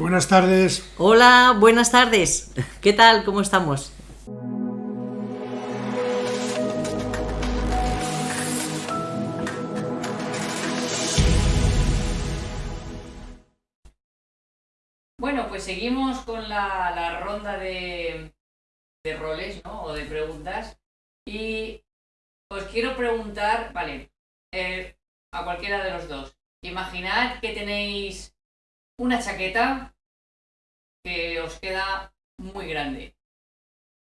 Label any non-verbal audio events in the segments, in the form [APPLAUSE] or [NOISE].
Buenas tardes. Hola, buenas tardes. ¿Qué tal? ¿Cómo estamos? Bueno, pues seguimos con la, la ronda de, de roles, ¿no? O de preguntas. Y os quiero preguntar, vale, eh, a cualquiera de los dos. Imaginad que tenéis una chaqueta que os queda muy grande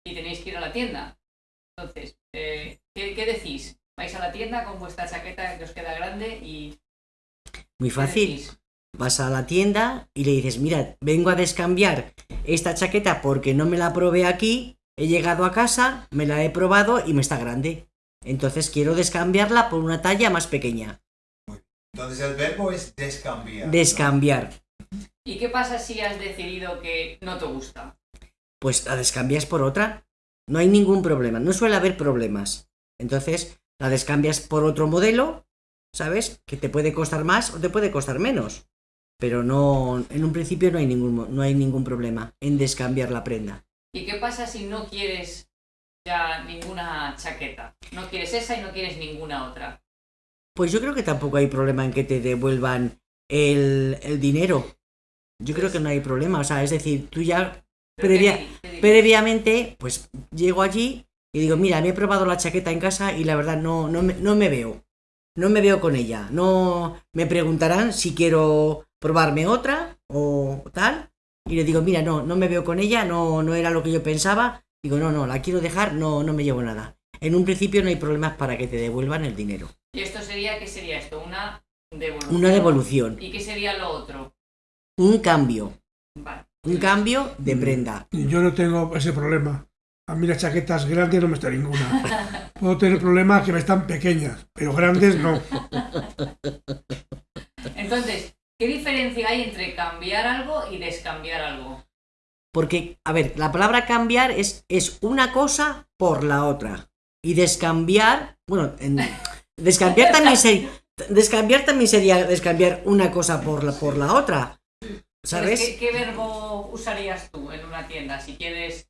y tenéis que ir a la tienda. Entonces, eh, ¿qué, qué decís? ¿Vais a la tienda con vuestra chaqueta que os queda grande y... Muy ¿qué fácil. Vas a la tienda y le dices, mira, vengo a descambiar esta chaqueta porque no me la probé aquí, he llegado a casa, me la he probado y me está grande. Entonces quiero descambiarla por una talla más pequeña. Entonces el verbo es descambiar. ¿no? ¿Y qué pasa si has decidido que no te gusta? Pues la descambias por otra. No hay ningún problema, no suele haber problemas. Entonces la descambias por otro modelo, ¿sabes? Que te puede costar más o te puede costar menos. Pero no, en un principio no hay ningún, no hay ningún problema en descambiar la prenda. ¿Y qué pasa si no quieres ya ninguna chaqueta? No quieres esa y no quieres ninguna otra. Pues yo creo que tampoco hay problema en que te devuelvan el, el dinero. Yo creo que no hay problema. O sea, es decir, tú ya ¿Pero Previa- previamente, pues llego allí y digo, mira, me he probado la chaqueta en casa y la verdad no, no, me, no me veo. No me veo con ella. No me preguntarán si quiero probarme otra o tal. Y le digo, mira, no, no me veo con ella, no, no era lo que yo pensaba. Digo, no, no, la quiero dejar, no, no me llevo nada. En un principio no hay problemas para que te devuelvan el dinero. ¿Y esto sería, qué sería esto? Una devolución. Una devolución, ¿Y qué sería lo otro? Un cambio, un cambio de prenda. Y Yo no tengo ese problema. A mí las chaquetas grandes no me está ninguna. Puedo tener problemas que me están pequeñas, pero grandes no. Entonces, ¿qué diferencia hay entre cambiar algo y descambiar algo? Porque, a ver, la palabra cambiar es, es una cosa por la otra. Y descambiar, bueno, en- descambiar también sería, descambiar también sería descambiar una cosa por la, por la otra. ¿Sabes? ¿qué, qué verbo usarías tú en una tienda si quieres...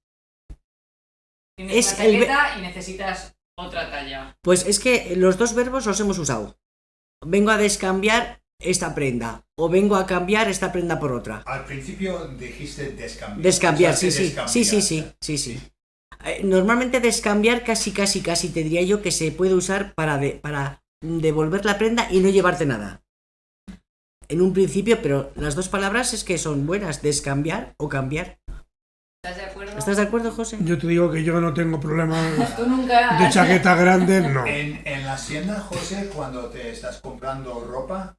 Tienes Es una el chaqueta y necesitas otra talla. Pues es que los dos verbos los hemos usado. Vengo a descambiar esta prenda. O vengo a cambiar esta prenda por otra. Al principio dijiste descambiar. Descambiar, sí, sí, sí, sí, sí, sí, sí. Eh, Normalmente descambiar casi, casi, casi te diría yo que se puede usar para, de- para devolver la prenda y no llevarte nada. En un principio, pero las dos palabras es que son buenas, descambiar o cambiar. ¿Estás de acuerdo? ¿Estás de acuerdo, José? Yo te digo que yo no tengo problemas Tú nunca... de chaqueta grande, [LAUGHS] no. En, en la tienda, José, cuando te estás comprando ropa,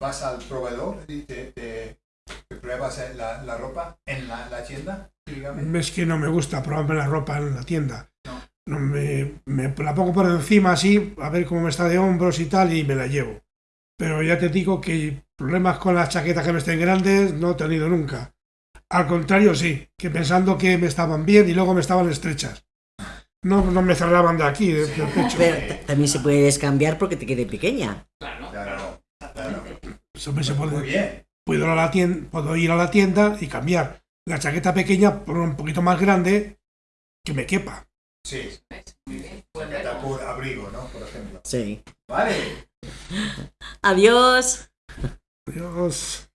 vas al proveedor y te, te- te pruebas la, la ropa en la, la tienda, dígame. Es que no me gusta probarme la ropa en la tienda. No. No, me, me la pongo por encima así, a ver cómo me está de hombros y tal, y me la llevo. Pero ya te digo que problemas con las chaquetas que me estén grandes no he tenido nunca. Al contrario, sí, que pensando que me estaban bien y luego me estaban estrechas. No, no me cerraban de aquí, de- del pecho. Pero también se puede descambiar porque te quede pequeña. Claro, Claro, claro. Eso me se Muy puede- bien. puedo, ir a la tienda, puedo ir a la tienda y cambiar la chaqueta pequeña por un poquito más grande que me quepa. Sí. Muy chaqueta por abrigo, ¿no? Por ejemplo. Sí. Vale. Adiós. Dios.